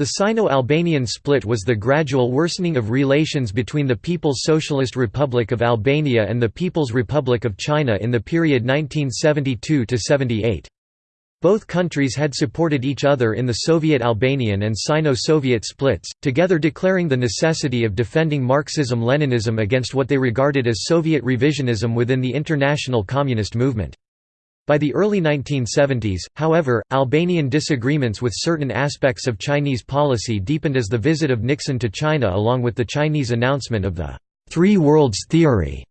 The Sino-Albanian split was the gradual worsening of relations between the People's Socialist Republic of Albania and the People's Republic of China in the period 1972–78. Both countries had supported each other in the Soviet Albanian and Sino-Soviet splits, together declaring the necessity of defending Marxism-Leninism against what they regarded as Soviet revisionism within the international communist movement. By the early 1970s, however, Albanian disagreements with certain aspects of Chinese policy deepened as the visit of Nixon to China along with the Chinese announcement of the Three Worlds Theory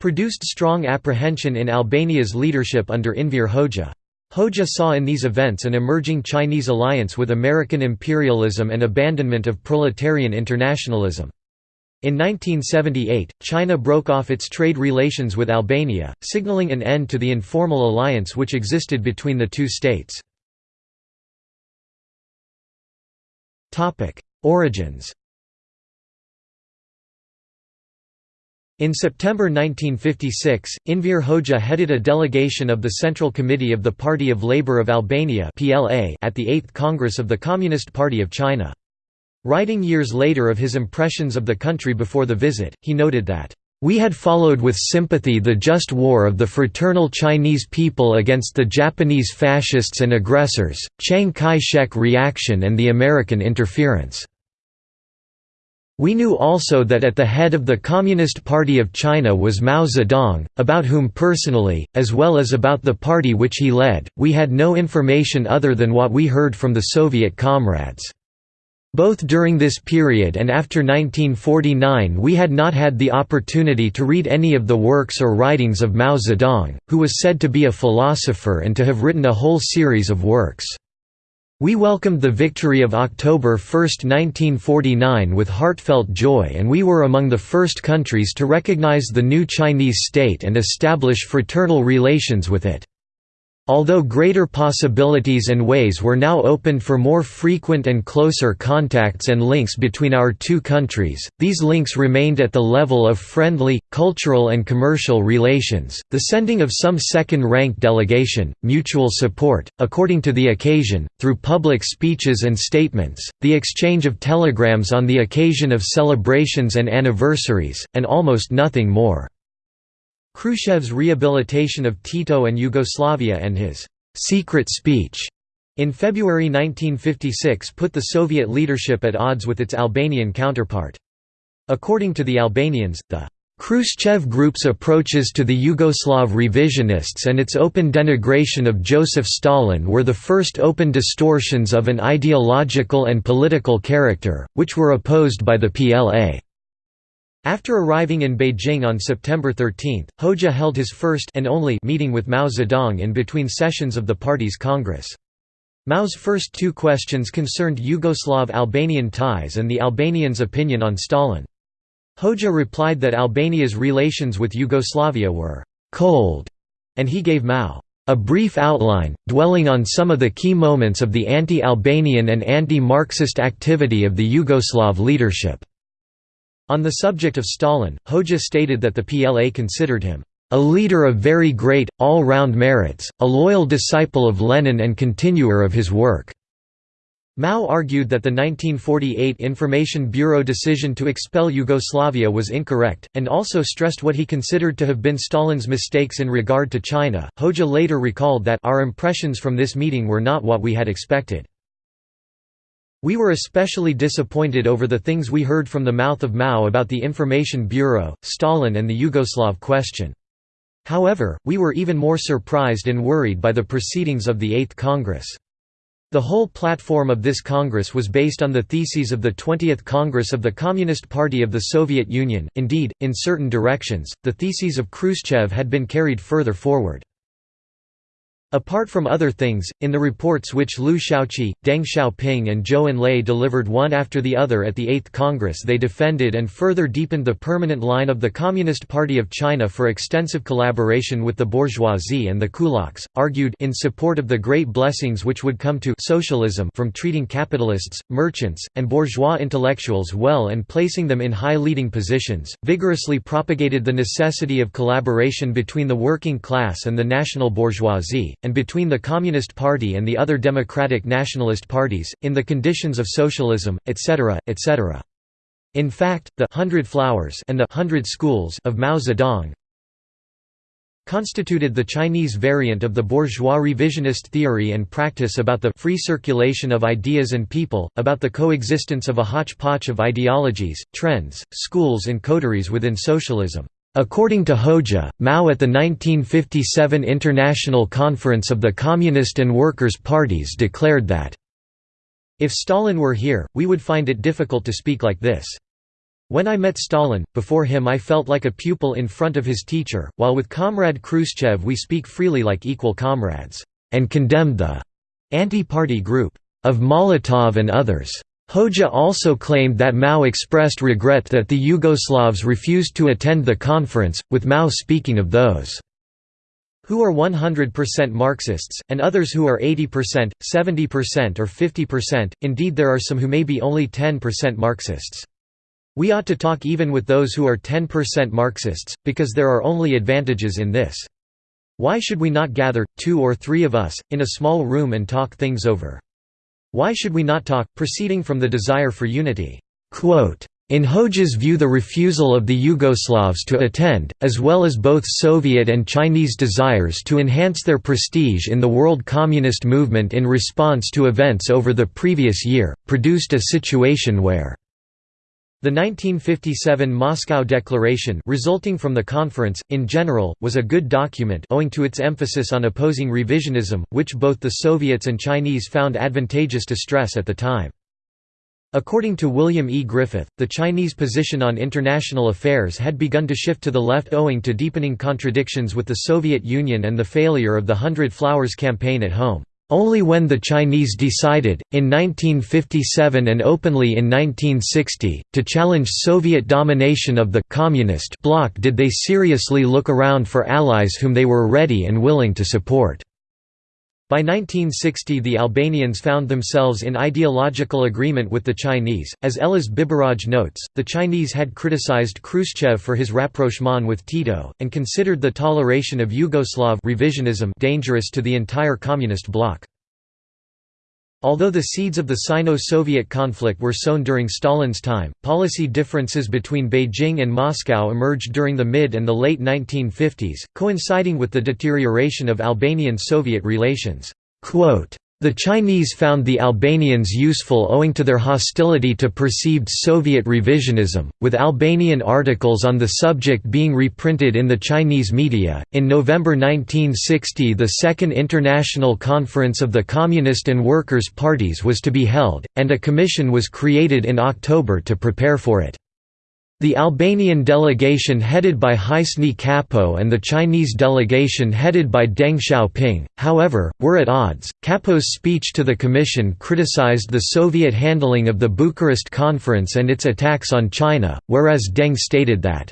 produced strong apprehension in Albania's leadership under Enver Hoxha. Hoxha saw in these events an emerging Chinese alliance with American imperialism and abandonment of proletarian internationalism. In 1978, China broke off its trade relations with Albania, signaling an end to the informal alliance which existed between the two states. Origins In September 1956, Enver Hoxha headed a delegation of the Central Committee of the Party of Labour of Albania at the 8th Congress of the Communist Party of China. Writing years later of his impressions of the country before the visit, he noted that, "...we had followed with sympathy the just war of the fraternal Chinese people against the Japanese fascists and aggressors, Chiang Kai-shek reaction and the American interference." We knew also that at the head of the Communist Party of China was Mao Zedong, about whom personally, as well as about the party which he led, we had no information other than what we heard from the Soviet comrades. Both during this period and after 1949 we had not had the opportunity to read any of the works or writings of Mao Zedong, who was said to be a philosopher and to have written a whole series of works. We welcomed the victory of October 1, 1949 with heartfelt joy and we were among the first countries to recognize the new Chinese state and establish fraternal relations with it. Although greater possibilities and ways were now opened for more frequent and closer contacts and links between our two countries, these links remained at the level of friendly, cultural and commercial relations, the sending of some second-rank delegation, mutual support, according to the occasion, through public speeches and statements, the exchange of telegrams on the occasion of celebrations and anniversaries, and almost nothing more. Khrushchev's rehabilitation of Tito and Yugoslavia and his «secret speech» in February 1956 put the Soviet leadership at odds with its Albanian counterpart. According to the Albanians, the Khrushchev Group's approaches to the Yugoslav revisionists and its open denigration of Joseph Stalin were the first open distortions of an ideological and political character, which were opposed by the PLA. After arriving in Beijing on September 13, Hoxha held his first and only meeting with Mao Zedong in between sessions of the party's Congress. Mao's first two questions concerned Yugoslav-Albanian ties and the Albanians' opinion on Stalin. Hoxha replied that Albania's relations with Yugoslavia were «cold», and he gave Mao a brief outline, dwelling on some of the key moments of the anti-Albanian and anti-Marxist activity of the Yugoslav leadership. On the subject of Stalin, Hoxha stated that the PLA considered him a leader of very great, all-round merits, a loyal disciple of Lenin and continuer of his work." Mao argued that the 1948 Information Bureau decision to expel Yugoslavia was incorrect, and also stressed what he considered to have been Stalin's mistakes in regard to China. Hoxha later recalled that our impressions from this meeting were not what we had expected. We were especially disappointed over the things we heard from the mouth of Mao about the Information Bureau, Stalin and the Yugoslav question. However, we were even more surprised and worried by the proceedings of the Eighth Congress. The whole platform of this Congress was based on the theses of the 20th Congress of the Communist Party of the Soviet Union, indeed, in certain directions, the theses of Khrushchev had been carried further forward. Apart from other things, in the reports which Liu Shaoqi, Deng Xiaoping and Zhou Enlai delivered one after the other at the Eighth Congress they defended and further deepened the permanent line of the Communist Party of China for extensive collaboration with the bourgeoisie and the kulaks, argued in support of the great blessings which would come to socialism from treating capitalists, merchants, and bourgeois intellectuals well and placing them in high leading positions, vigorously propagated the necessity of collaboration between the working class and the national bourgeoisie, and between the Communist Party and the other democratic nationalist parties, in the conditions of socialism, etc., etc. In fact, the Hundred Flowers and the Hundred Schools of Mao Zedong constituted the Chinese variant of the bourgeois revisionist theory and practice about the free circulation of ideas and people, about the coexistence of a hodgepodge of ideologies, trends, schools and coteries within socialism. According to Hoxha, Mao at the 1957 International Conference of the Communist and Workers' Parties declared that, If Stalin were here, we would find it difficult to speak like this. When I met Stalin, before him I felt like a pupil in front of his teacher, while with Comrade Khrushchev we speak freely like equal comrades, and condemned the anti-party group of Molotov and others. Hoxha also claimed that Mao expressed regret that the Yugoslavs refused to attend the conference, with Mao speaking of those who are 100% Marxists, and others who are 80%, 70% or 50%, indeed there are some who may be only 10% Marxists. We ought to talk even with those who are 10% Marxists, because there are only advantages in this. Why should we not gather, two or three of us, in a small room and talk things over? Why should we not talk, proceeding from the desire for unity? In Hoxha's view the refusal of the Yugoslavs to attend, as well as both Soviet and Chinese desires to enhance their prestige in the world communist movement in response to events over the previous year, produced a situation where the 1957 Moscow Declaration resulting from the conference, in general, was a good document owing to its emphasis on opposing revisionism, which both the Soviets and Chinese found advantageous to stress at the time. According to William E. Griffith, the Chinese position on international affairs had begun to shift to the left owing to deepening contradictions with the Soviet Union and the failure of the Hundred Flowers campaign at home. Only when the Chinese decided, in 1957 and openly in 1960, to challenge Soviet domination of the «communist» bloc did they seriously look around for allies whom they were ready and willing to support. By 1960 the Albanians found themselves in ideological agreement with the Chinese. As Elez Biberaj notes, the Chinese had criticized Khrushchev for his rapprochement with Tito, and considered the toleration of Yugoslav revisionism dangerous to the entire communist bloc. Although the seeds of the Sino-Soviet conflict were sown during Stalin's time, policy differences between Beijing and Moscow emerged during the mid and the late 1950s, coinciding with the deterioration of Albanian-Soviet relations. The Chinese found the Albanians useful owing to their hostility to perceived Soviet revisionism, with Albanian articles on the subject being reprinted in the Chinese media. In November 1960, the Second International Conference of the Communist and Workers' Parties was to be held, and a commission was created in October to prepare for it. The Albanian delegation headed by Hysni Kapo and the Chinese delegation headed by Deng Xiaoping, however, were at odds. Kapo's speech to the Commission criticized the Soviet handling of the Bucharest Conference and its attacks on China, whereas Deng stated that,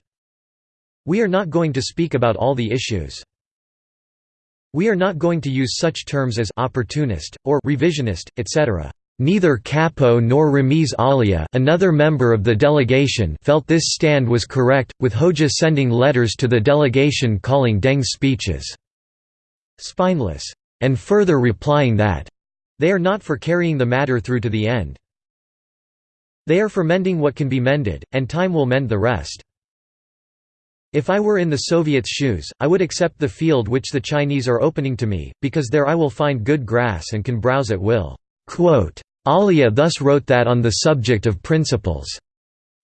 We are not going to speak about all the issues. We are not going to use such terms as opportunist, or revisionist, etc. Neither Kapo nor Ramiz Alia another member of the delegation felt this stand was correct, with Hoxha sending letters to the delegation calling Deng's speeches «spineless», and further replying that «they are not for carrying the matter through to the end. They are for mending what can be mended, and time will mend the rest. If I were in the Soviets' shoes, I would accept the field which the Chinese are opening to me, because there I will find good grass and can browse at will." Alia thus wrote that on the subject of principles.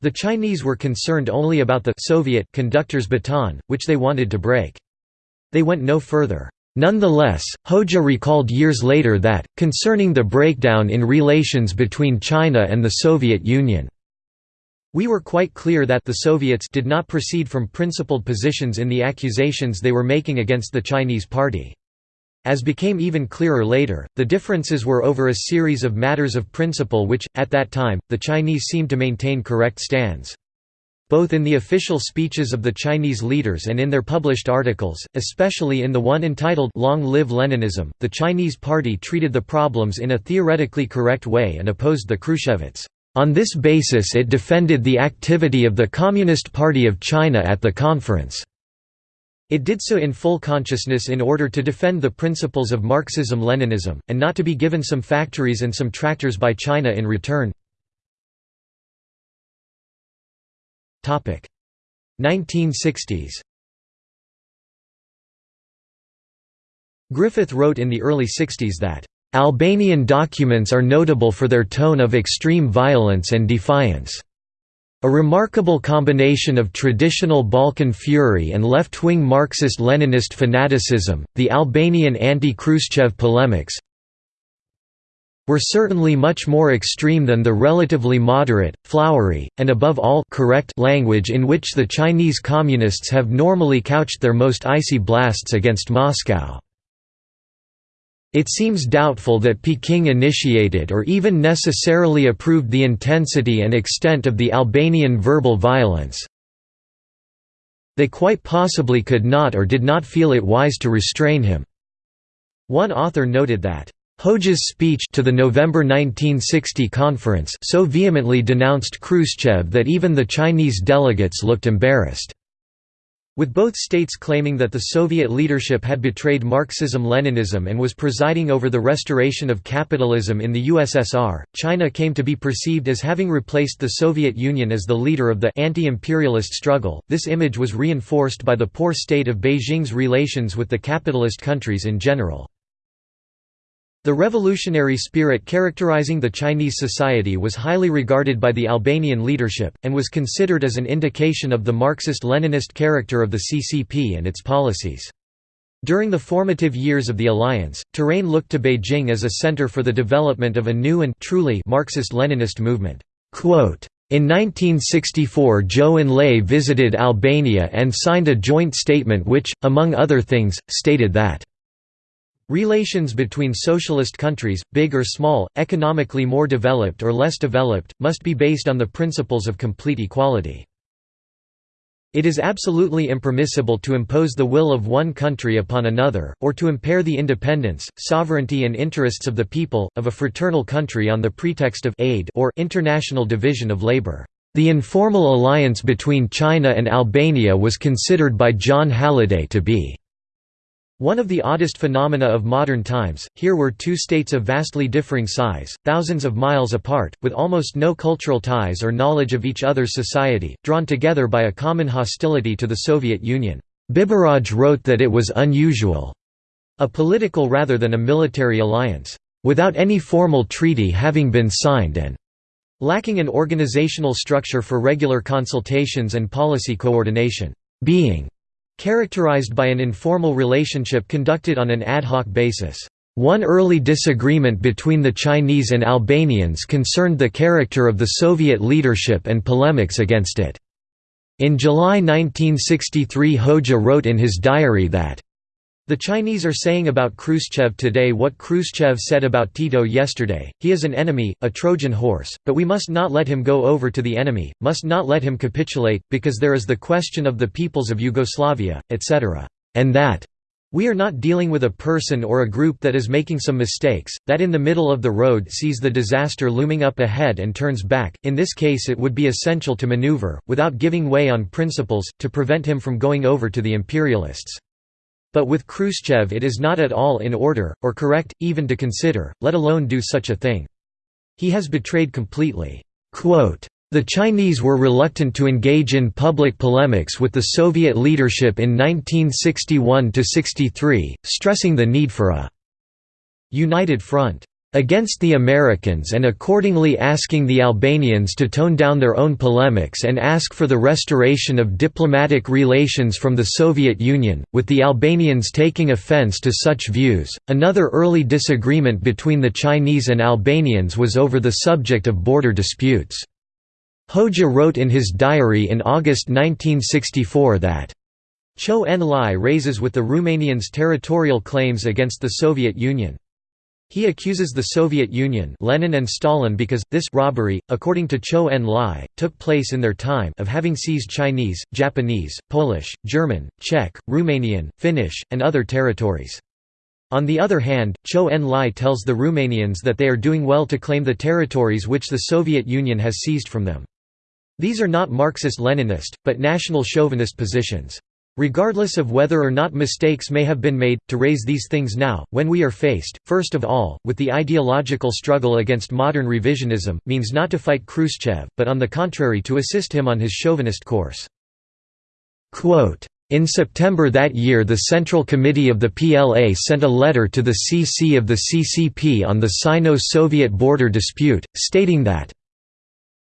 The Chinese were concerned only about the Soviet conductor's baton, which they wanted to break. They went no further. Nonetheless, Hoxha recalled years later that, concerning the breakdown in relations between China and the Soviet Union, we were quite clear that the Soviets did not proceed from principled positions in the accusations they were making against the Chinese party. As became even clearer later, the differences were over a series of matters of principle which, at that time, the Chinese seemed to maintain correct stands. Both in the official speeches of the Chinese leaders and in their published articles, especially in the one entitled Long Live Leninism, the Chinese party treated the problems in a theoretically correct way and opposed the Khrushchevites. On this basis it defended the activity of the Communist Party of China at the conference. It did so in full consciousness in order to defend the principles of Marxism-Leninism, and not to be given some factories and some tractors by China in return. 1960s Griffith wrote in the early 60s that, "...Albanian documents are notable for their tone of extreme violence and defiance." A remarkable combination of traditional Balkan fury and left-wing Marxist-Leninist fanaticism, the Albanian anti-Khrushchev polemics were certainly much more extreme than the relatively moderate, flowery, and above all correct language in which the Chinese Communists have normally couched their most icy blasts against Moscow. It seems doubtful that Peking initiated or even necessarily approved the intensity and extent of the Albanian verbal violence. They quite possibly could not or did not feel it wise to restrain him. One author noted that Hoxha's speech to the November 1960 conference so vehemently denounced Khrushchev that even the Chinese delegates looked embarrassed. With both states claiming that the Soviet leadership had betrayed Marxism-Leninism and was presiding over the restoration of capitalism in the USSR, China came to be perceived as having replaced the Soviet Union as the leader of the anti-imperialist struggle. This image was reinforced by the poor state of Beijing's relations with the capitalist countries in general. The revolutionary spirit characterizing the Chinese society was highly regarded by the Albanian leadership, and was considered as an indication of the Marxist-Leninist character of the CCP and its policies. During the formative years of the alliance, Tirana looked to Beijing as a center for the development of a new and truly Marxist-Leninist movement. In 1964 Zhou Enlai visited Albania and signed a joint statement which, among other things, stated that Relations between socialist countries, big or small, economically more developed or less developed, must be based on the principles of complete equality. It is absolutely impermissible to impose the will of one country upon another, or to impair the independence, sovereignty and interests of the people, of a fraternal country on the pretext of aid or international division of labor. The informal alliance between China and Albania was considered by Jon Halliday to be one of the oddest phenomena of modern times, here were two states of vastly differing size, thousands of miles apart, with almost no cultural ties or knowledge of each other's society, drawn together by a common hostility to the Soviet Union. Biberaj wrote that it was unusual, a political rather than a military alliance, without any formal treaty having been signed and lacking an organizational structure for regular consultations and policy coordination, being characterized by an informal relationship conducted on an ad hoc basis. One early disagreement between the Chinese and Albanians concerned the character of the Soviet leadership and polemics against it. In July 1963 Hoxha wrote in his diary that the Chinese are saying about Khrushchev today what Khrushchev said about Tito yesterday, he is an enemy, a Trojan horse, but we must not let him go over to the enemy, must not let him capitulate, because there is the question of the peoples of Yugoslavia, etc. And that we are not dealing with a person or a group that is making some mistakes, that in the middle of the road sees the disaster looming up ahead and turns back, in this case it would be essential to maneuver, without giving way on principles, to prevent him from going over to the imperialists. But with Khrushchev it is not at all in order, or correct, even to consider, let alone do such a thing. He has betrayed completely. Quote, The Chinese were reluctant to engage in public polemics with the Soviet leadership in 1961–63, stressing the need for a «united front» against the Americans and accordingly asking the Albanians to tone down their own polemics and ask for the restoration of diplomatic relations from the Soviet Union, with the Albanians taking offense to such views. Another early disagreement between the Chinese and Albanians was over the subject of border disputes. Hoxha wrote in his diary in August 1964 that Zhou Enlai raises with the Romanians territorial claims against the Soviet Union. He accuses the Soviet Union Lenin and Stalin because, this robbery, according to Zhou Enlai, took place in their time of having seized Chinese, Japanese, Polish, German, Czech, Romanian, Finnish, and other territories. On the other hand, Zhou Enlai tells the Romanians that they are doing well to claim the territories which the Soviet Union has seized from them. These are not Marxist-Leninist, but national chauvinist positions. Regardless of whether or not mistakes may have been made, to raise these things now, when we are faced, first of all, with the ideological struggle against modern revisionism, means not to fight Khrushchev, but on the contrary to assist him on his chauvinist course. Quote, in September that year the Central Committee of the PLA sent a letter to the CC of the CCP on the Sino-Soviet border dispute, stating that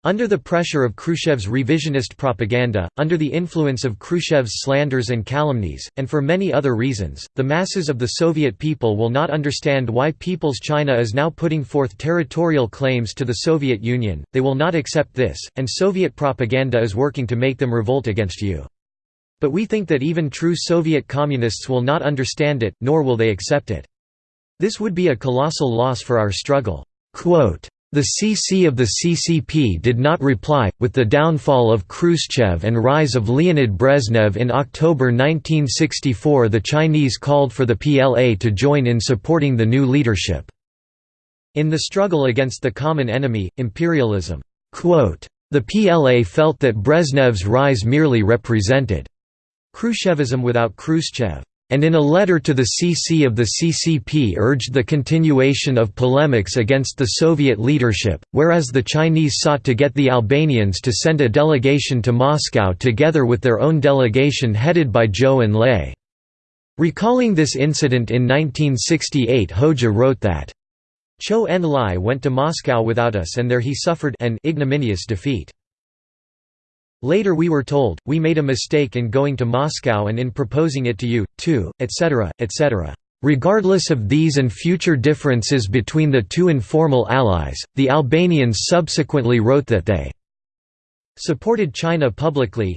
under the pressure of Khrushchev's revisionist propaganda, under the influence of Khrushchev's slanders and calumnies, and for many other reasons, the masses of the Soviet people will not understand why People's China is now putting forth territorial claims to the Soviet Union, they will not accept this, and Soviet propaganda is working to make them revolt against you. But we think that even true Soviet communists will not understand it, nor will they accept it. This would be a colossal loss for our struggle." Quote, the CC of the CCP did not reply. With the downfall of Khrushchev and rise of Leonid Brezhnev in October 1964, the Chinese called for the PLA to join in supporting the new leadership. In the struggle against the common enemy, imperialism, the PLA felt that Brezhnev's rise merely represented Khrushchevism without Khrushchev and in a letter to the CC of the CCP urged the continuation of polemics against the Soviet leadership, whereas the Chinese sought to get the Albanians to send a delegation to Moscow together with their own delegation headed by Zhou Enlai. Recalling this incident in 1968 Hoxha wrote that, Zhou Enlai went to Moscow without us and there he suffered an ignominious defeat. Later we were told, we made a mistake in going to Moscow and in proposing it to you, too, etc., etc. Regardless of these and future differences between the two informal allies, the Albanians subsequently wrote that they supported China publicly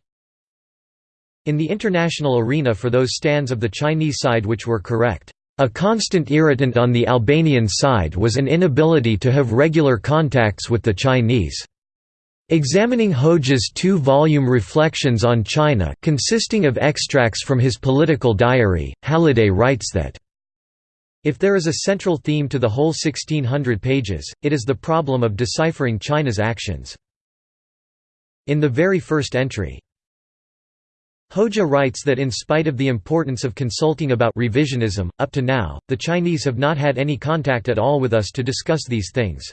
in the international arena for those stands of the Chinese side which were correct. A constant irritant on the Albanian side was an inability to have regular contacts with the Chinese. Examining Hoxha's two-volume Reflections on China consisting of extracts from his political diary, Halliday writes that, if there is a central theme to the whole 1600 pages, it is the problem of deciphering China's actions. In the very first entry, Hoxha writes that in spite of the importance of consulting about revisionism, up to now, the Chinese have not had any contact at all with us to discuss these things.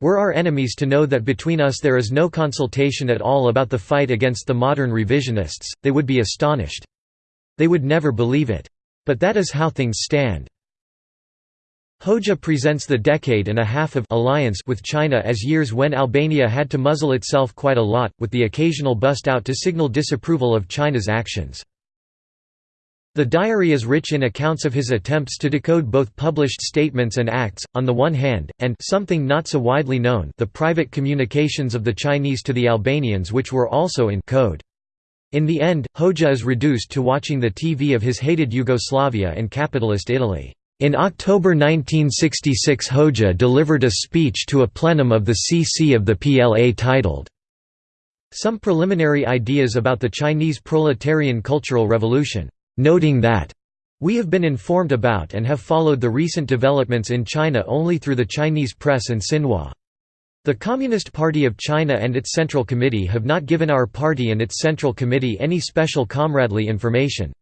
Were our enemies to know that between us there is no consultation at all about the fight against the modern revisionists, they would be astonished. They would never believe it. But that is how things stand. Hoxha presents the decade and a half of alliance with China as years when Albania had to muzzle itself quite a lot, with the occasional bust out to signal disapproval of China's actions. The diary is rich in accounts of his attempts to decode both published statements and acts, on the one hand, and something not so widely known the private communications of the Chinese to the Albanians which were also in code. In the end, Hoxha is reduced to watching the TV of his hated Yugoslavia and capitalist Italy. In October 1966 Hoxha delivered a speech to a plenum of the CC of the PLA titled, Some Preliminary Ideas about the Chinese Proletarian Cultural Revolution noting that we have been informed about and have followed the recent developments in China only through the Chinese press and Xinhua. The Communist Party of China and its Central Committee have not given our party and its Central Committee any special comradely information.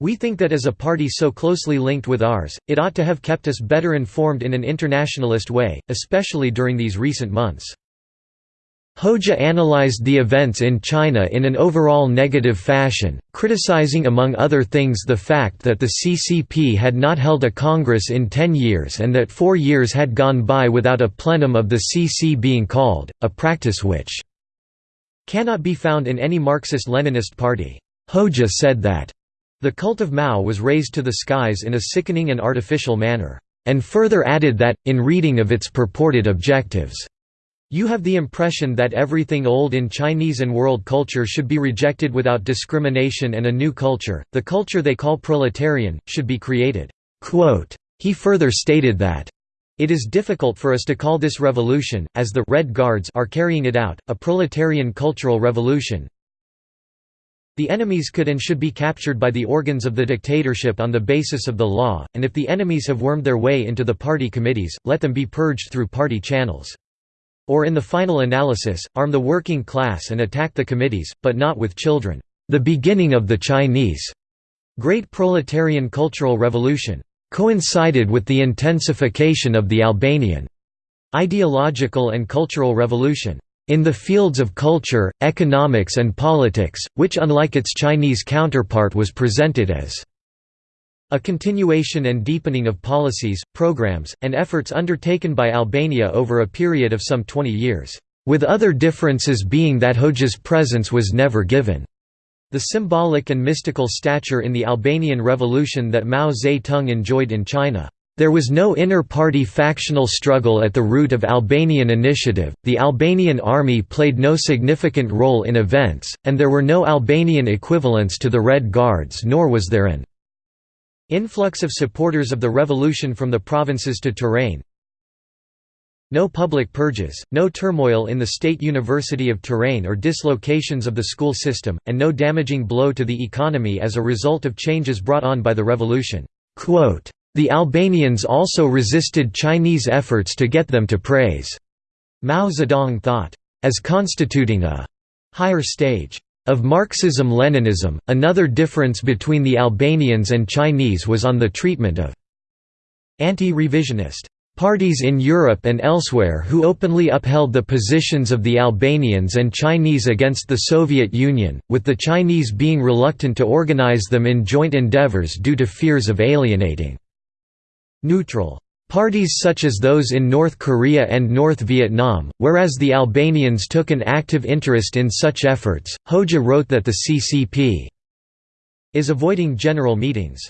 We think that as a party so closely linked with ours, it ought to have kept us better informed in an internationalist way, especially during these recent months. Hoxha analyzed the events in China in an overall negative fashion, criticizing among other things the fact that the CCP had not held a congress in ten years and that four years had gone by without a plenum of the CC being called, a practice which cannot be found in any Marxist-Leninist party. Hoxha said that the cult of Mao was raised to the skies in a sickening and artificial manner, and further added that, in reading of its purported objectives, you have the impression that everything old in Chinese and world culture should be rejected without discrimination and a new culture, the culture they call proletarian, should be created." He further stated that, it is difficult for us to call this revolution, as the Red Guards are carrying it out, a proletarian cultural revolution. The enemies could and should be captured by the organs of the dictatorship on the basis of the law, and if the enemies have wormed their way into the party committees, let them be purged through party channels. Or in the final analysis, arm the working class and attack the committees, but not with children. the beginning of the Chinese Great Proletarian Cultural Revolution coincided with the intensification of the Albanian ideological and cultural revolution in the fields of culture, economics and politics, which unlike its Chinese counterpart was presented as a continuation and deepening of policies, programs, and efforts undertaken by Albania over a period of some 20 years, with other differences being that Hoxha's presence was never given. The symbolic and mystical stature in the Albanian Revolution that Mao Zedong enjoyed in China there was no inter-party factional struggle at the root of Albanian initiative, the Albanian army played no significant role in events, and there were no Albanian equivalents to the Red Guards nor was there an influx of supporters of the revolution from the provinces to Tirana. No public purges, no turmoil in the State University of Tirana or dislocations of the school system, and no damaging blow to the economy as a result of changes brought on by the revolution. The Albanians also resisted Chinese efforts to get them to praise Mao Zedong thought, as constituting a higher stage of Marxism-Leninism. Another difference between the Albanians and Chinese was on the treatment of anti-revisionist parties in Europe and elsewhere who openly upheld the positions of the Albanians and Chinese against the Soviet Union, with the Chinese being reluctant to organize them in joint endeavors due to fears of alienating neutral parties such as those in North Korea and North Vietnam, whereas the Albanians took an active interest in such efforts. Hoxha wrote that the CCP is avoiding general meetings.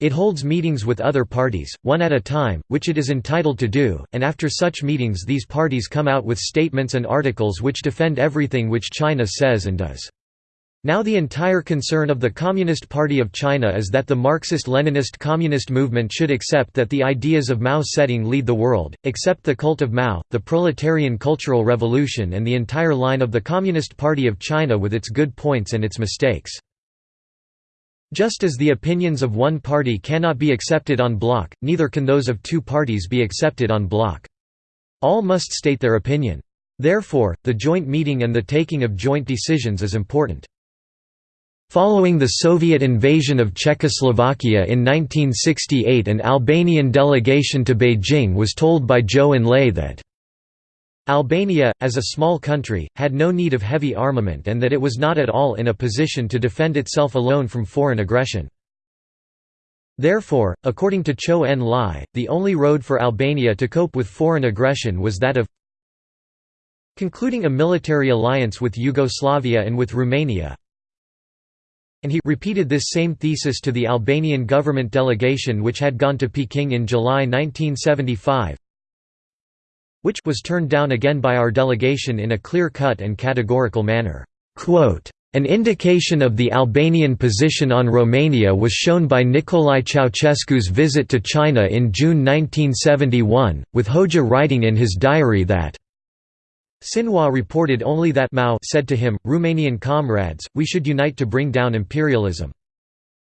It holds meetings with other parties, one at a time, which it is entitled to do, and after such meetings these parties come out with statements and articles which defend everything which China says and does. Now the entire concern of the Communist Party of China is that the Marxist-Leninist communist movement should accept that the ideas of Mao Zedong lead the world, accept the cult of Mao, the proletarian cultural revolution and the entire line of the Communist Party of China with its good points and its mistakes. Just as the opinions of one party cannot be accepted en bloc, neither can those of two parties be accepted en bloc. All must state their opinion. Therefore, the joint meeting and the taking of joint decisions is important. Following the Soviet invasion of Czechoslovakia in 1968 an Albanian delegation to Beijing was told by Zhou Enlai that Albania, as a small country, had no need of heavy armament and that it was not at all in a position to defend itself alone from foreign aggression. Therefore, according to Zhou Enlai, the only road for Albania to cope with foreign aggression was that of concluding a military alliance with Yugoslavia and with Romania, and he repeated this same thesis to the Albanian government delegation which had gone to Peking in July 1975 which was turned down again by our delegation in a clear-cut and categorical manner. An indication of the Albanian position on Romania was shown by Nicolae Ceausescu's visit to China in June 1971, with Hoxha writing in his diary that Xinhua reported only that Mao said to him, Romanian comrades, we should unite to bring down imperialism.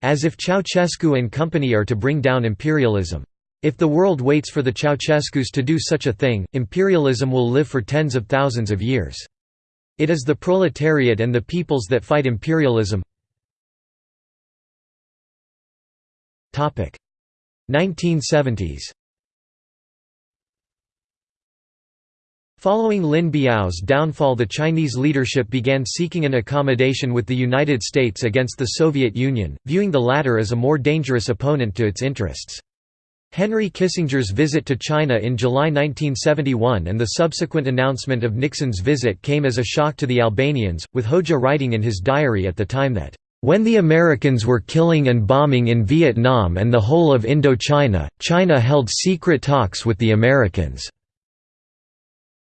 As if Ceausescu and company are to bring down imperialism. If the world waits for the Ceausescus to do such a thing, imperialism will live for tens of thousands of years. It is the proletariat and the peoples that fight imperialism. 1970s Following Lin Biao's downfall the Chinese leadership began seeking an accommodation with the United States against the Soviet Union, viewing the latter as a more dangerous opponent to its interests. Henry Kissinger's visit to China in July 1971 and the subsequent announcement of Nixon's visit came as a shock to the Albanians, with Hoxha writing in his diary at the time that, "...when the Americans were killing and bombing in Vietnam and the whole of Indochina, China held secret talks with the Americans."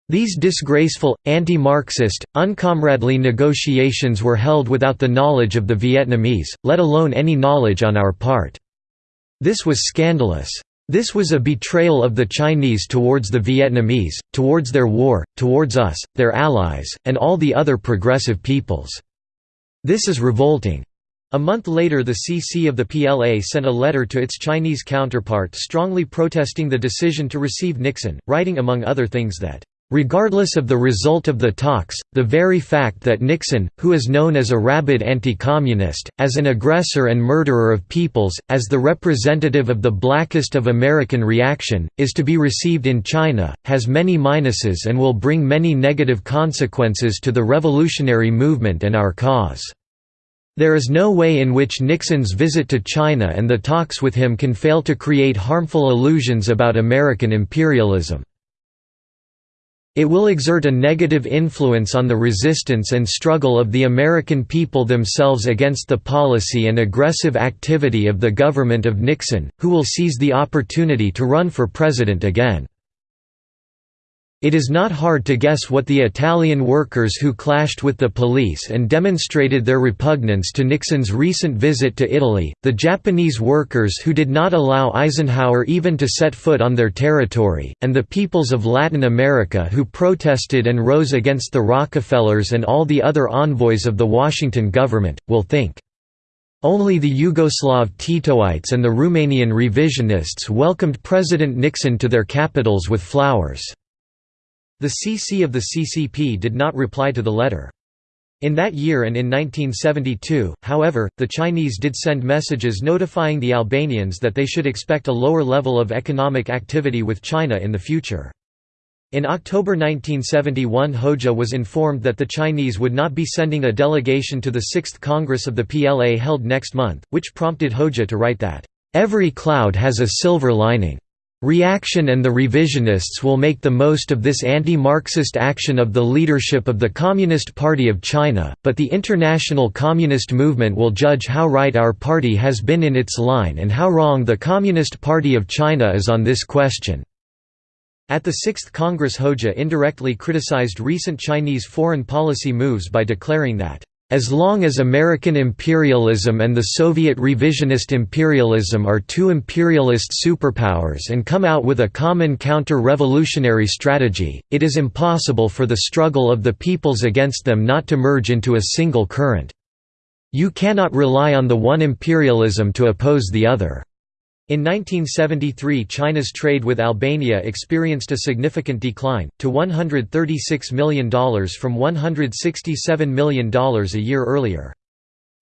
These disgraceful, anti-Marxist, uncomradely negotiations were held without the knowledge of the Vietnamese, let alone any knowledge on our part. This was scandalous. This was a betrayal of the Chinese towards the Vietnamese, towards their war, towards us, their allies, and all the other progressive peoples. This is revolting. A month later the CC of the PLA sent a letter to its Chinese counterpart strongly protesting the decision to receive Nixon, writing among other things that Regardless of the result of the talks, the very fact that Nixon, who is known as a rabid anti-communist, as an aggressor and murderer of peoples, as the representative of the blackest of American reaction, is to be received in China, has many minuses and will bring many negative consequences to the revolutionary movement and our cause. There is no way in which Nixon's visit to China and the talks with him can fail to create harmful illusions about American imperialism. It will exert a negative influence on the resistance and struggle of the American people themselves against the policy and aggressive activity of the government of Nixon, who will seize the opportunity to run for president again. It is not hard to guess what the Italian workers who clashed with the police and demonstrated their repugnance to Nixon's recent visit to Italy, the Japanese workers who did not allow Eisenhower even to set foot on their territory, and the peoples of Latin America who protested and rose against the Rockefellers and all the other envoys of the Washington government, will think. Only the Yugoslav Titoites and the Romanian revisionists welcomed President Nixon to their capitals with flowers. The CC of the CCP did not reply to the letter. In that year and in 1972, however, the Chinese did send messages notifying the Albanians that they should expect a lower level of economic activity with China in the future. In October 1971 Hoxha was informed that the Chinese would not be sending a delegation to the 6th Congress of the PLA held next month, which prompted Hoxha to write that, "...every cloud has a silver lining." Reaction and the revisionists will make the most of this anti-Marxist action of the leadership of the Communist Party of China, but the international communist movement will judge how right our party has been in its line and how wrong the Communist Party of China is on this question. At the 6th Congress Hoxha indirectly criticized recent Chinese foreign policy moves by declaring that as long as American imperialism and the Soviet revisionist imperialism are two imperialist superpowers and come out with a common counter-revolutionary strategy, it is impossible for the struggle of the peoples against them not to merge into a single current. You cannot rely on the one imperialism to oppose the other. In 1973 China's trade with Albania experienced a significant decline, to $136 million from $167 million a year earlier.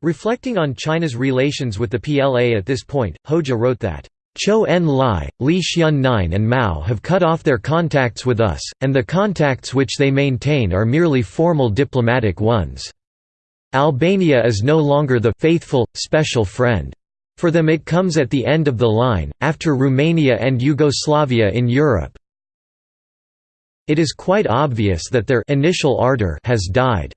Reflecting on China's relations with the PLA at this point, Hoxha wrote that, Zhou Enlai, Li Xiannian and Mao have cut off their contacts with us, and the contacts which they maintain are merely formal diplomatic ones. Albania is no longer the faithful, special friend. For them it comes at the end of the line, after Romania and Yugoslavia in Europe. It is quite obvious that their initial ardor has died.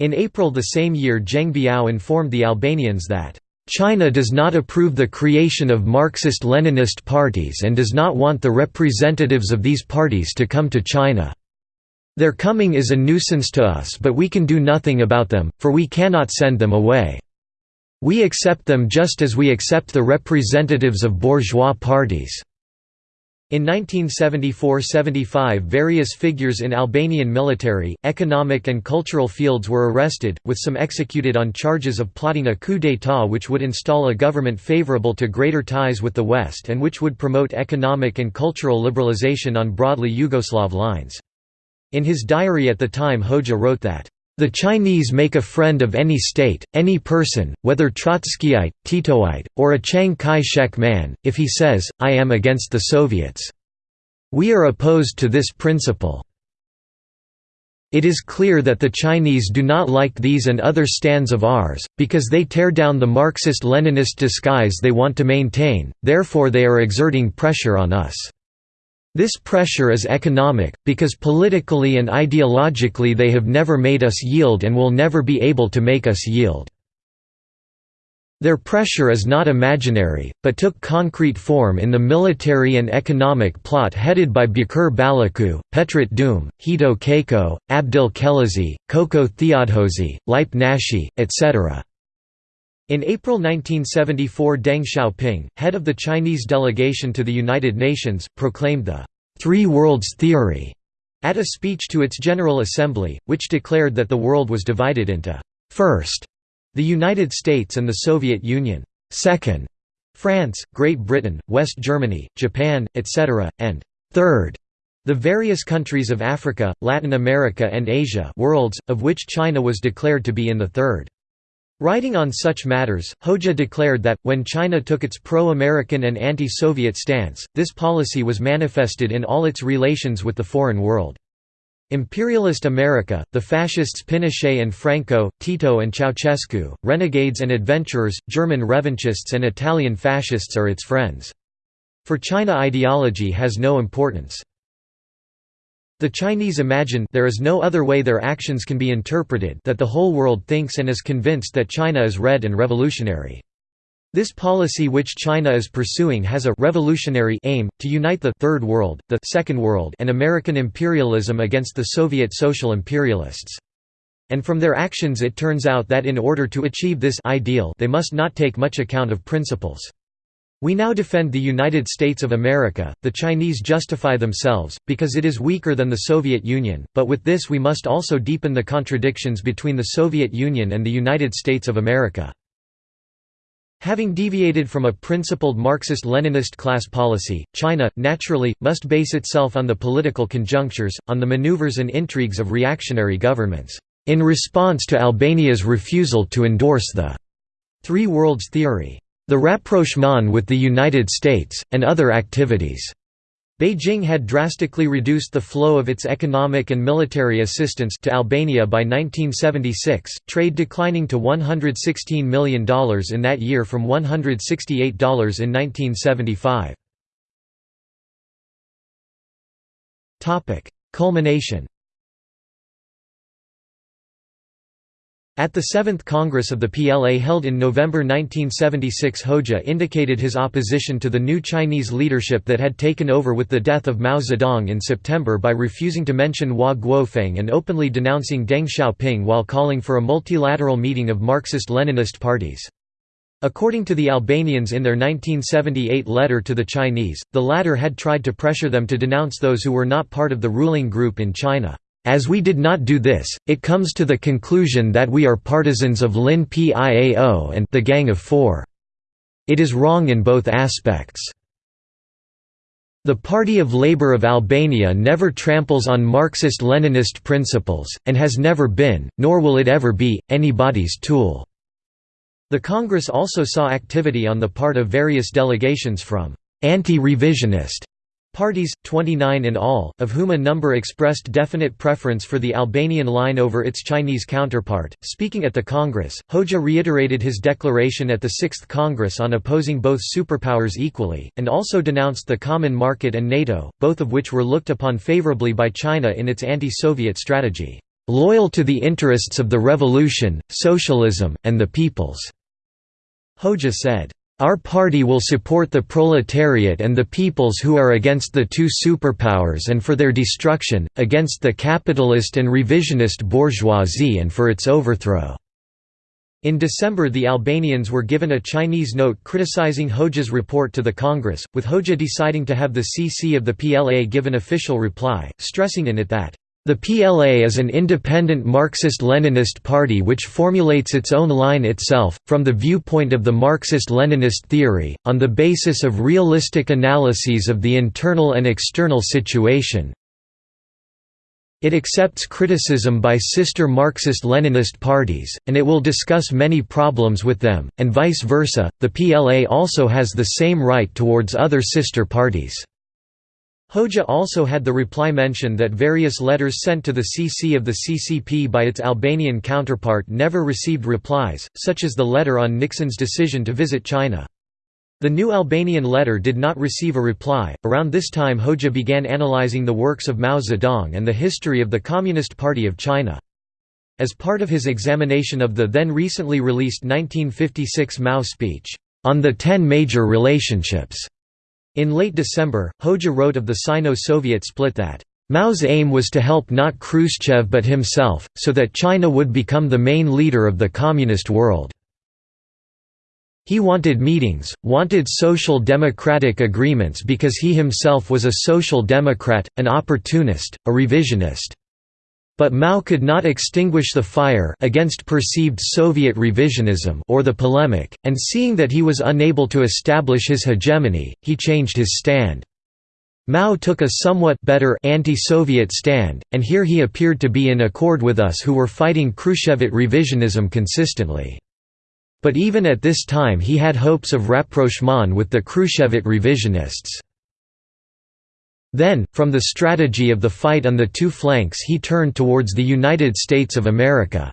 In April the same year Geng Biao informed the Albanians that China does not approve the creation of Marxist-Leninist parties and does not want the representatives of these parties to come to China. Their coming is a nuisance to us but we can do nothing about them, for we cannot send them away. We accept them just as we accept the representatives of bourgeois parties." In 1974–75 various figures in Albanian military, economic and cultural fields were arrested, with some executed on charges of plotting a coup d'état which would install a government favorable to greater ties with the West and which would promote economic and cultural liberalization on broadly Yugoslav lines. In his diary at the time Hoxha wrote that, the Chinese make a friend of any state, any person, whether Trotskyite, Titoite, or a Chiang Kai-shek man, if he says, I am against the Soviets. We are opposed to this principle. It is clear that the Chinese do not like these and other stands of ours, because they tear down the Marxist-Leninist disguise they want to maintain, therefore they are exerting pressure on us. This pressure is economic, because politically and ideologically they have never made us yield and will never be able to make us yield. Their pressure is not imaginary, but took concrete form in the military and economic plot headed by Beqir Balluku, Petrit Dume, Hito Çako, Abdyl Këllëzi, Koço Theodhosi, Lipe Nashi, etc. In April 1974 Deng Xiaoping, head of the Chinese delegation to the United Nations, proclaimed the Three Worlds Theory at a speech to its General Assembly, which declared that the world was divided into first, the United States and the Soviet Union, second, France, Great Britain, West Germany, Japan, etc., and third, The various countries of Africa, Latin America and Asia worlds, of which China was declared to be in the third. Writing on such matters, Hoxha declared that, when China took its pro-American and anti-Soviet stance, this policy was manifested in all its relations with the foreign world. Imperialist America, the fascists Pinochet and Franco, Tito and Ceausescu, renegades and adventurers, German revanchists and Italian fascists are its friends. For China ideology has no importance. The Chinese imagine there is no other way their actions can be interpreted that the whole world thinks and is convinced that China is red and revolutionary. This policy which China is pursuing has a revolutionary aim, to unite the Third World, the Second World and American imperialism against the Soviet social imperialists. And from their actions it turns out that in order to achieve this ideal they must not take much account of principles. We now defend the United States of America, the Chinese justify themselves, because it is weaker than the Soviet Union, but with this we must also deepen the contradictions between the Soviet Union and the United States of America. Having deviated from a principled Marxist-Leninist class policy, China, naturally, must base itself on the political conjunctures, on the maneuvers and intrigues of reactionary governments, in response to Albania's refusal to endorse the Three Worlds theory the rapprochement with the United States, and other activities. Beijing had drastically reduced the flow of its economic and military assistance to Albania by 1976, trade declining to $116 million in that year from $168 in 1975. Culmination At the Seventh Congress of the PLA held in November 1976 Hoxha indicated his opposition to the new Chinese leadership that had taken over with the death of Mao Zedong in September by refusing to mention Hua Guofeng and openly denouncing Deng Xiaoping while calling for a multilateral meeting of Marxist-Leninist parties. According to the Albanians in their 1978 letter to the Chinese, the latter had tried to pressure them to denounce those who were not part of the ruling group in China. As we did not do this, it comes to the conclusion that we are partisans of Lin Piao and the Gang of Four. It is wrong in both aspects. The Party of Labour of Albania never tramples on Marxist-Leninist principles, and has never been, nor will it ever be, anybody's tool." The Congress also saw activity on the part of various delegations from «anti-revisionist» Parties, 29 in all, of whom a number expressed definite preference for the Albanian line over its Chinese counterpart. Speaking at the Congress, Hoxha reiterated his declaration at the Sixth Congress on opposing both superpowers equally, and also denounced the Common Market and NATO, both of which were looked upon favorably by China in its anti-Soviet strategy, loyal to the interests of the revolution, socialism, and the peoples. Hoxha said, our party will support the proletariat and the peoples who are against the two superpowers and for their destruction, against the capitalist and revisionist bourgeoisie and for its overthrow." In December the Albanians were given a Chinese note criticizing Hoxha's report to the Congress, with Hoxha deciding to have the CC of the PLA give an official reply, stressing in it that the PLA is an independent Marxist-Leninist party which formulates its own line itself, from the viewpoint of the Marxist-Leninist theory, on the basis of realistic analyses of the internal and external situation. It accepts criticism by sister Marxist-Leninist parties, and it will discuss many problems with them, and vice versa. The PLA also has the same right towards other sister parties. Hoxha also had the reply mention that various letters sent to the CC of the CCP by its Albanian counterpart never received replies, such as the letter on Nixon's decision to visit China. The new Albanian letter did not receive a reply. Around this time, Hoxha began analyzing the works of Mao Zedong and the history of the Communist Party of China. As part of his examination of the then recently released 1956 Mao speech, On the Ten Major Relationships, in late December, Hoxha wrote of the Sino-Soviet split that, "...Mao's aim was to help not Khrushchev but himself, so that China would become the main leader of the communist world." He wanted meetings, wanted social democratic agreements because he himself was a social democrat, an opportunist, a revisionist. But Mao could not extinguish the fire against perceived Soviet revisionism or the polemic, and seeing that he was unable to establish his hegemony, he changed his stand. Mao took a somewhat better anti-Soviet stand, and here he appeared to be in accord with us who were fighting Khrushchevite revisionism consistently. But even at this time he had hopes of rapprochement with the Khrushchevite revisionists. Then, from the strategy of the fight on the two flanks he turned towards the United States of America.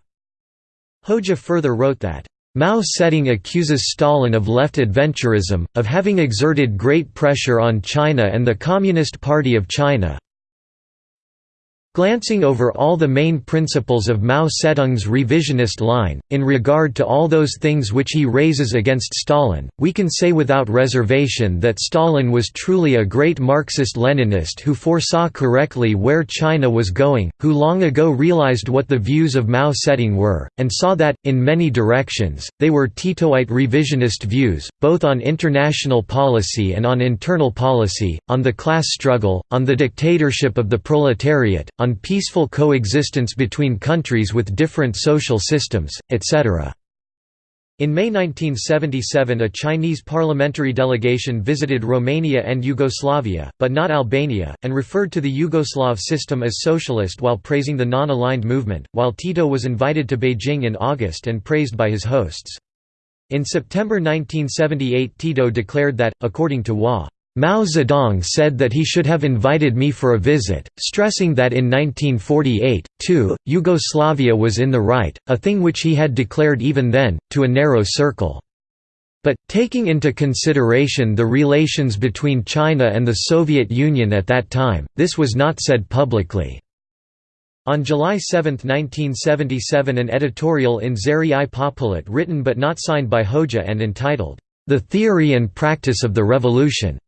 Hoxha further wrote that, Mao Zedong accuses Stalin of left adventurism, of having exerted great pressure on China and the Communist Party of China, Glancing over all the main principles of Mao Zedong's revisionist line, in regard to all those things which he raises against Stalin, we can say without reservation that Stalin was truly a great Marxist-Leninist who foresaw correctly where China was going, who long ago realized what the views of Mao Zedong were, and saw that, in many directions, they were Titoite revisionist views, both on international policy and on internal policy, on the class struggle, on the dictatorship of the proletariat, on peaceful coexistence between countries with different social systems, etc. In May 1977 a Chinese parliamentary delegation visited Romania and Yugoslavia, but not Albania, and referred to the Yugoslav system as socialist while praising the non-aligned movement, while Tito was invited to Beijing in August and praised by his hosts. In September 1978 Tito declared that, according to Hua, Mao Zedong said that he should have invited me for a visit, stressing that in 1948, too, Yugoslavia was in the right, a thing which he had declared even then, to a narrow circle. But, taking into consideration the relations between China and the Soviet Union at that time, this was not said publicly. On July 7, 1977 an editorial in Zëri i Popullit written but not signed by Hoxha and entitled, "'The Theory and Practice of the Revolution'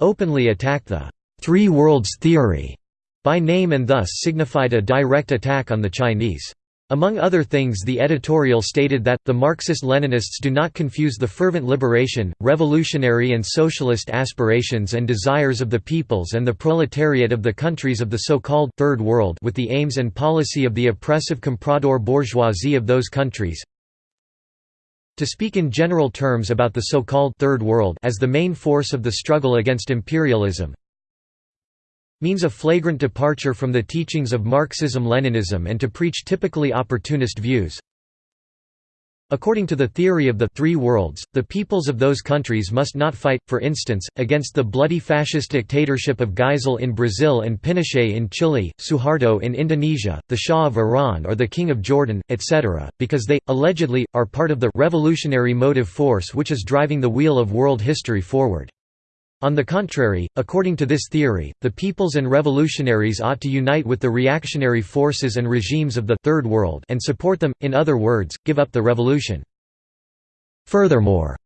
openly attacked the Three Worlds theory by name and thus signified a direct attack on the Chinese. Among other things the editorial stated that, the Marxist-Leninists do not confuse the fervent liberation, revolutionary and socialist aspirations and desires of the peoples and the proletariat of the countries of the so-called Third World with the aims and policy of the oppressive comprador bourgeoisie of those countries. To speak in general terms about the so-called Third World as the main force of the struggle against imperialism means a flagrant departure from the teachings of Marxism-Leninism and to preach typically opportunist views. According to the theory of the three worlds, the peoples of those countries must not fight, for instance, against the bloody fascist dictatorship of Geisel in Brazil and Pinochet in Chile, Suharto in Indonesia, the Shah of Iran or the King of Jordan, etc., because they, allegedly, are part of the revolutionary motive force which is driving the wheel of world history forward. On the contrary, according to this theory, the peoples and revolutionaries ought to unite with the reactionary forces and regimes of the Third World and support them, in other words, give up the revolution. Furthermore,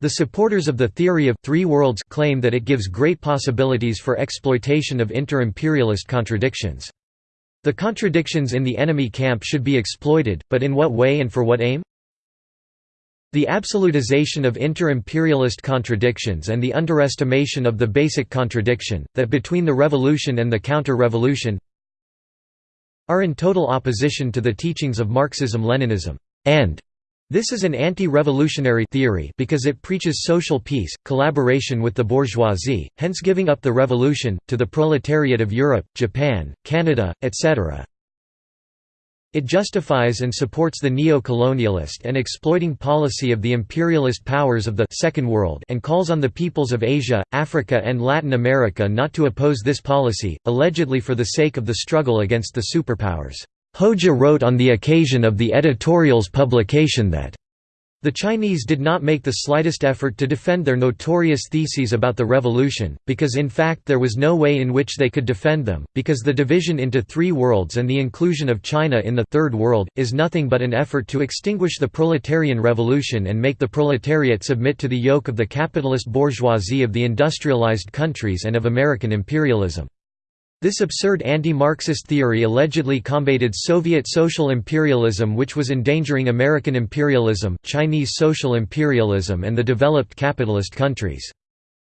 the supporters of the theory of three worlds claim that it gives great possibilities for exploitation of inter-imperialist contradictions. The contradictions in the enemy camp should be exploited, but in what way and for what aim? The absolutization of inter-imperialist contradictions and the underestimation of the basic contradiction, that between the revolution and the counter-revolution are in total opposition to the teachings of Marxism-Leninism, and this is an anti-revolutionary theory because it preaches social peace, collaboration with the bourgeoisie, hence giving up the revolution, to the proletariat of Europe, Japan, Canada, etc. It justifies and supports the neo-colonialist and exploiting policy of the imperialist powers of the Second World and calls on the peoples of Asia, Africa and Latin America not to oppose this policy, allegedly for the sake of the struggle against the superpowers. Hoxha wrote on the occasion of the editorial's publication that the Chinese did not make the slightest effort to defend their notorious theses about the revolution, because in fact there was no way in which they could defend them, because the division into three worlds and the inclusion of China in the Third World, is nothing but an effort to extinguish the proletarian revolution and make the proletariat submit to the yoke of the capitalist bourgeoisie of the industrialized countries and of American imperialism. This absurd anti-Marxist theory allegedly combated Soviet social imperialism which was endangering American imperialism, Chinese social imperialism and the developed capitalist countries.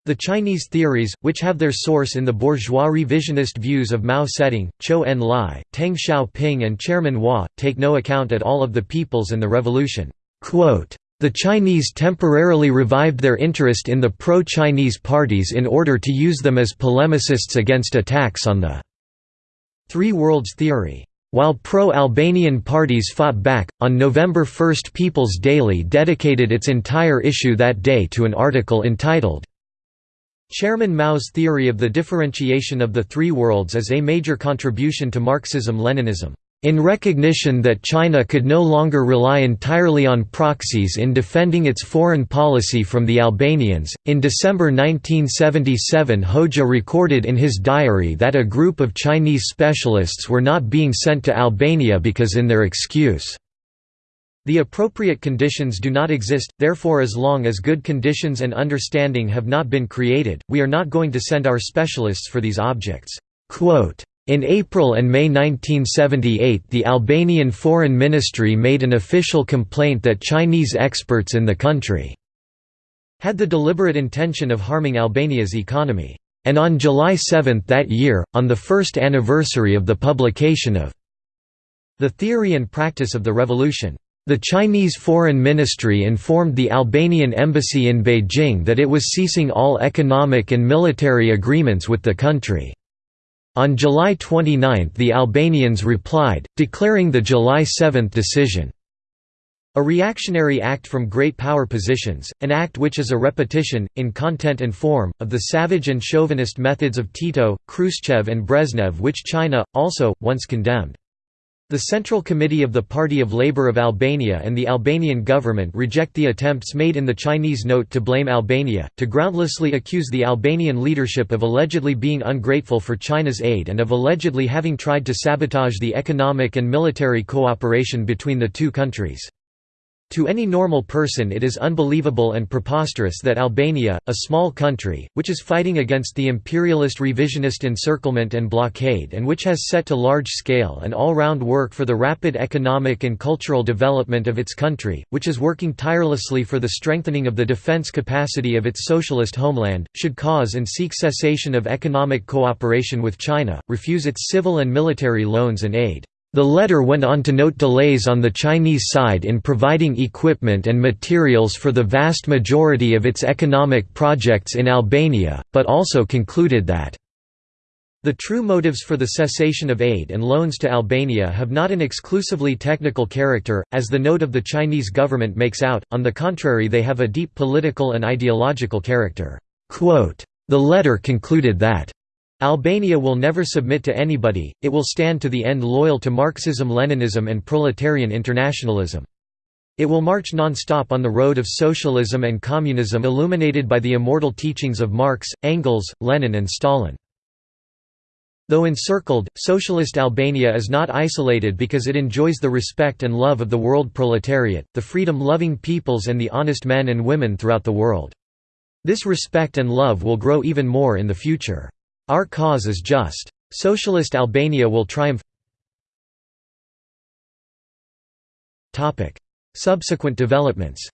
The Chinese theories, which have their source in the bourgeois revisionist views of Mao Zedong, Zhou Enlai, Deng Xiaoping and Chairman Hua, take no account at all of the peoples and the revolution. The Chinese temporarily revived their interest in the pro-Chinese parties in order to use them as polemicists against attacks on the Three Worlds theory. While pro-Albanian parties fought back, on November 1 People's Daily dedicated its entire issue that day to an article entitled, Chairman Mao's theory of the differentiation of the three worlds is a major contribution to Marxism-Leninism. In recognition that China could no longer rely entirely on proxies in defending its foreign policy from the Albanians, in December 1977 Hoxha recorded in his diary that a group of Chinese specialists were not being sent to Albania because in their excuse, the appropriate conditions do not exist, therefore as long as good conditions and understanding have not been created, we are not going to send our specialists for these objects. Quote, in April and May 1978 the Albanian Foreign Ministry made an official complaint that Chinese experts in the country had the deliberate intention of harming Albania's economy. And on July 7 that year, on the first anniversary of the publication of The Theory and Practice of the Revolution, the Chinese Foreign Ministry informed the Albanian embassy in Beijing that it was ceasing all economic and military agreements with the country. On July 29 the Albanians replied, declaring the July 7 decision a reactionary act from great power positions, an act which is a repetition, in content and form, of the savage and chauvinist methods of Tito, Khrushchev and Brezhnev which China, also, once condemned. The Central Committee of the Party of Labour of Albania and the Albanian government reject the attempts made in the Chinese note to blame Albania, to groundlessly accuse the Albanian leadership of allegedly being ungrateful for China's aid and of allegedly having tried to sabotage the economic and military cooperation between the two countries. To any normal person it is unbelievable and preposterous that Albania, a small country, which is fighting against the imperialist revisionist encirclement and blockade and which has set to large-scale and all-round work for the rapid economic and cultural development of its country, which is working tirelessly for the strengthening of the defense capacity of its socialist homeland, should cause and seek cessation of economic cooperation with China, refuse its civil and military loans and aid. The letter went on to note delays on the Chinese side in providing equipment and materials for the vast majority of its economic projects in Albania, but also concluded that the true motives for the cessation of aid and loans to Albania have not an exclusively technical character, as the note of the Chinese government makes out, on the contrary they have a deep political and ideological character. The letter concluded that Albania will never submit to anybody, it will stand to the end loyal to Marxism-Leninism and proletarian internationalism. It will march non-stop on the road of socialism and communism illuminated by the immortal teachings of Marx, Engels, Lenin and Stalin. Though encircled, socialist Albania is not isolated because it enjoys the respect and love of the world proletariat, the freedom-loving peoples and the honest men and women throughout the world. This respect and love will grow even more in the future. Our cause is just. Socialist Albania will triumph Subsequent developments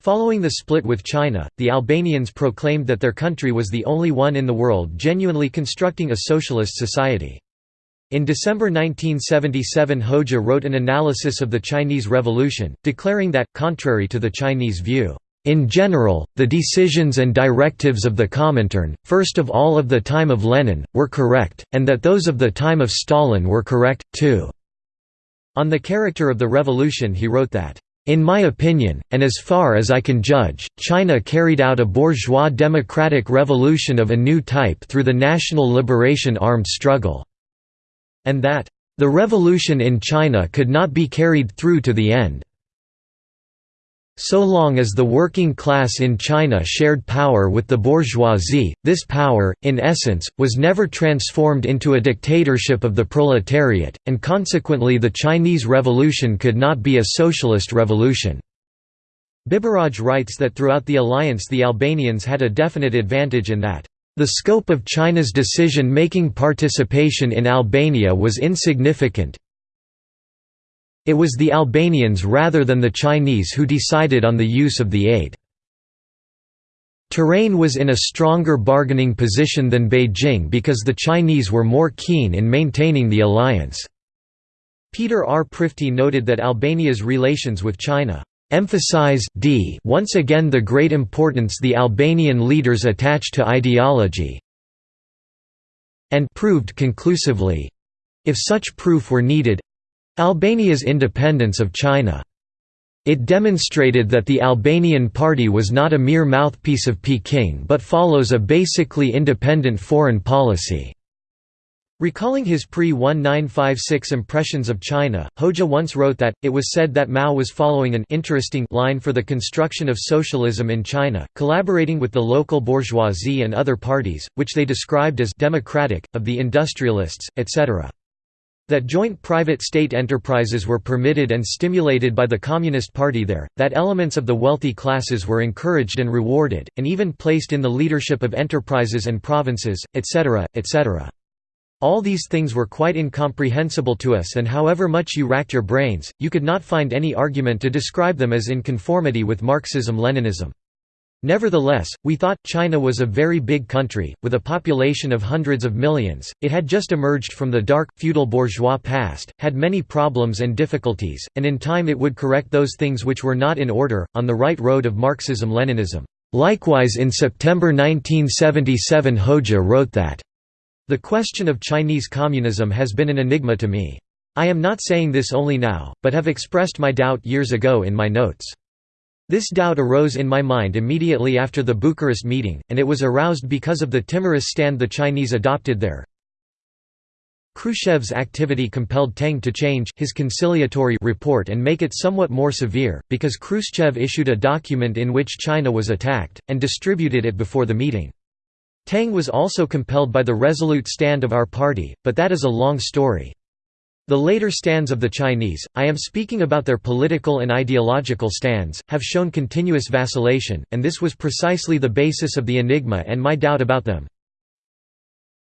Following the split with China, the Albanians proclaimed that their country was the only one in the world genuinely constructing a socialist society. In December 1977 Hoxha wrote an analysis of the Chinese Revolution, declaring that, contrary to the Chinese view, in general, the decisions and directives of the Comintern, first of all of the time of Lenin, were correct, and that those of the time of Stalin were correct, too." On the character of the revolution he wrote that, "...in my opinion, and as far as I can judge, China carried out a bourgeois democratic revolution of a new type through the national liberation armed struggle," and that, "...the revolution in China could not be carried through to the end." So long as the working class in China shared power with the bourgeoisie, this power, in essence, was never transformed into a dictatorship of the proletariat, and consequently the Chinese Revolution could not be a socialist revolution. Biberaj writes that throughout the alliance the Albanians had a definite advantage in that the scope of China's decision-making participation in Albania was insignificant, it was the Albanians rather than the Chinese who decided on the use of the aid. Tirana was in a stronger bargaining position than Beijing because the Chinese were more keen in maintaining the alliance. Peter R. Prifti noted that Albania's relations with China emphasize d once again the great importance the Albanian leaders attach to ideology and proved conclusively—if such proof were needed—Albania's independence of China. It demonstrated that the Albanian party was not a mere mouthpiece of Peking but follows a basically independent foreign policy. Recalling his pre-1956 impressions of China, Hoxha once wrote that, it was said that Mao was following an interesting line for the construction of socialism in China, collaborating with the local bourgeoisie and other parties, which they described as «democratic», of the industrialists, etc. That joint private-state enterprises were permitted and stimulated by the Communist Party there, that elements of the wealthy classes were encouraged and rewarded, and even placed in the leadership of enterprises and provinces, etc., etc. All these things were quite incomprehensible to us and however much you racked your brains, you could not find any argument to describe them as in conformity with Marxism-Leninism. Nevertheless, we thought, China was a very big country, with a population of hundreds of millions, it had just emerged from the dark, feudal bourgeois past, had many problems and difficulties, and in time it would correct those things which were not in order, on the right road of Marxism-Leninism. Likewise in September 1977 Hoxha wrote that the question of Chinese communism has been an enigma to me. I am not saying this only now, but have expressed my doubt years ago in my notes. This doubt arose in my mind immediately after the Bucharest meeting, and it was aroused because of the timorous stand the Chinese adopted there. Khrushchev's activity compelled Tang to change his conciliatory report and make it somewhat more severe, because Khrushchev issued a document in which China was attacked, and distributed it before the meeting. Tang was also compelled by the resolute stand of our party, but that is a long story. The later stands of the Chinese, I am speaking about their political and ideological stands, have shown continuous vacillation, and this was precisely the basis of the enigma and my doubt about them.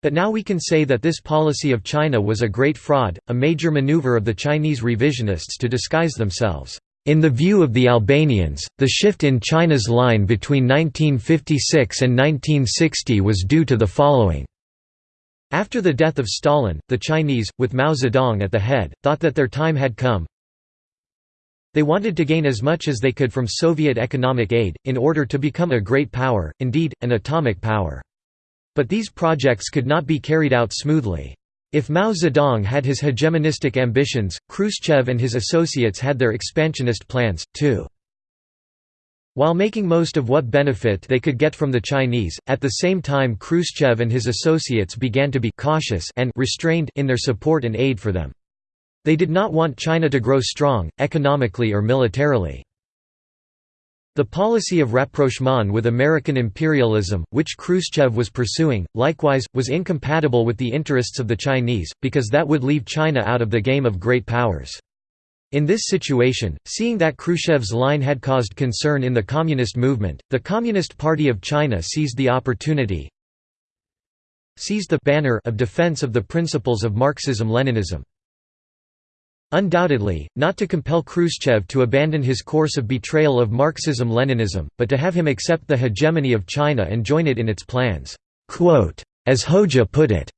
But now we can say that this policy of China was a great fraud, a major maneuver of the Chinese revisionists to disguise themselves. In the view of the Albanians, the shift in China's line between 1956 and 1960 was due to the following. After the death of Stalin, the Chinese, with Mao Zedong at the head, thought that their time had come. They wanted to gain as much as they could from Soviet economic aid, in order to become a great power, indeed, an atomic power. But these projects could not be carried out smoothly. If Mao Zedong had his hegemonistic ambitions, Khrushchev and his associates had their expansionist plans, too. While making most of what benefit they could get from the Chinese, at the same time Khrushchev and his associates began to be cautious and restrained in their support and aid for them. They did not want China to grow strong, economically or militarily. The policy of rapprochement with American imperialism, which Khrushchev was pursuing, likewise, was incompatible with the interests of the Chinese, because that would leave China out of the game of great powers. In this situation, seeing that Khrushchev's line had caused concern in the Communist movement, the Communist Party of China seized the opportunity seized the banner of defense of the principles of Marxism-Leninism. Undoubtedly, not to compel Khrushchev to abandon his course of betrayal of Marxism-Leninism, but to have him accept the hegemony of China and join it in its plans. As Hoxha put it,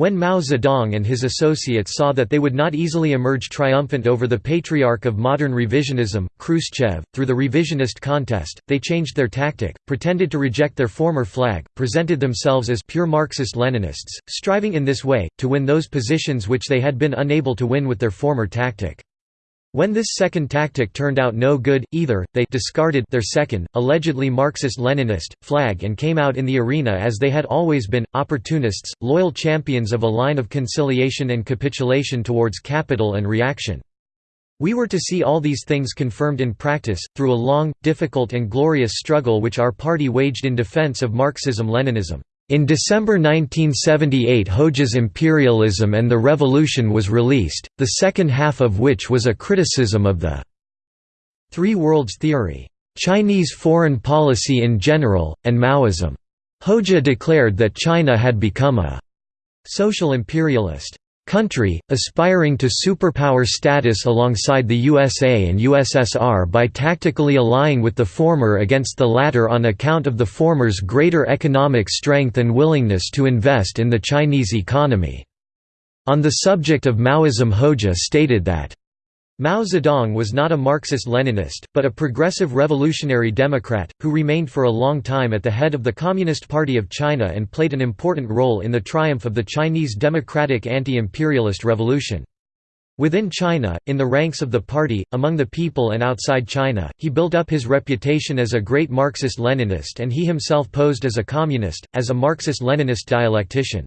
when Mao Zedong and his associates saw that they would not easily emerge triumphant over the patriarch of modern revisionism, Khrushchev, through the revisionist contest, they changed their tactic, pretended to reject their former flag, presented themselves as pure Marxist-Leninists, striving in this way, to win those positions which they had been unable to win with their former tactic. When this second tactic turned out no good, either, they discarded their second, allegedly Marxist-Leninist, flag and came out in the arena as they had always been, opportunists, loyal champions of a line of conciliation and capitulation towards capital and reaction. We were to see all these things confirmed in practice, through a long, difficult and glorious struggle which our party waged in defense of Marxism-Leninism. In December 1978 Hoxha's Imperialism and the Revolution was released, the second half of which was a criticism of the Three Worlds Theory, Chinese foreign policy in general, and Maoism. Hoxha declared that China had become a social imperialist country, aspiring to superpower status alongside the USA and USSR by tactically allying with the former against the latter on account of the former's greater economic strength and willingness to invest in the Chinese economy. on the subject of Maoism Hoxha stated that Mao Zedong was not a Marxist-Leninist, but a progressive revolutionary democrat, who remained for a long time at the head of the Communist Party of China and played an important role in the triumph of the Chinese democratic anti-imperialist revolution. Within China, in the ranks of the party, among the people and outside China, he built up his reputation as a great Marxist-Leninist and he himself posed as a communist, as a Marxist-Leninist dialectician.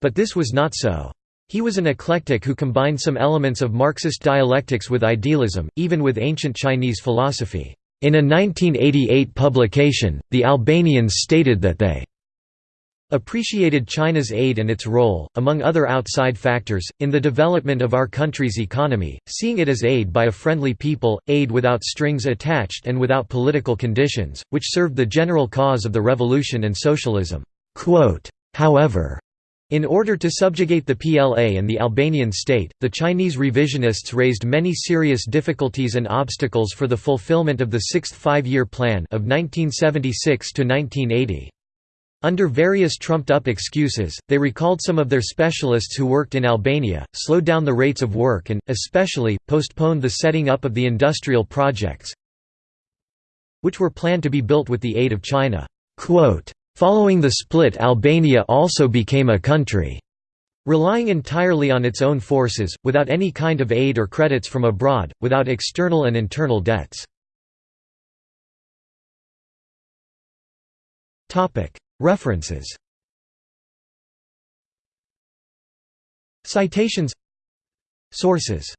But this was not so. He was an eclectic who combined some elements of Marxist dialectics with idealism, even with ancient Chinese philosophy. In a 1988 publication, the Albanians stated that they appreciated China's aid and its role, among other outside factors, in the development of our country's economy, seeing it as aid by a friendly people, aid without strings attached and without political conditions, which served the general cause of the revolution and socialism. However, in order to subjugate the PLA and the Albanian state, the Chinese revisionists raised many serious difficulties and obstacles for the fulfillment of the Sixth Five-Year Plan of 1976 to 1980. Under various trumped-up excuses, they recalled some of their specialists who worked in Albania, slowed down the rates of work and, especially, postponed the setting up of the industrial projects which were planned to be built with the aid of China. Following the split Albania also became a country. Relying entirely on its own forces, without any kind of aid or credits from abroad, without external and internal debts. References Citations Sources